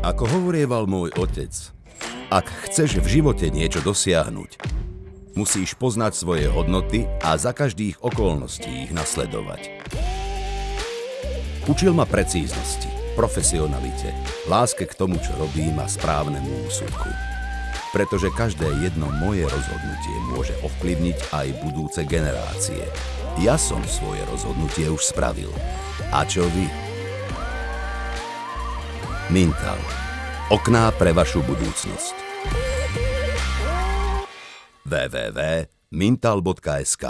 Ako hovorieval môj otec, ak chceš v živote niečo dosiahnuť, musíš poznať svoje hodnoty a za každých okolností ich nasledovať. Učil ma precíznosti, profesionalite, láske k tomu, čo robím a správnemu úsudku. Pretože každé jedno moje rozhodnutie môže ovplyvniť aj budúce generácie. Ja som svoje rozhodnutie už spravil. A čo vy? Mintal. Okná pre vašu budúcnosť. www.mintal.sk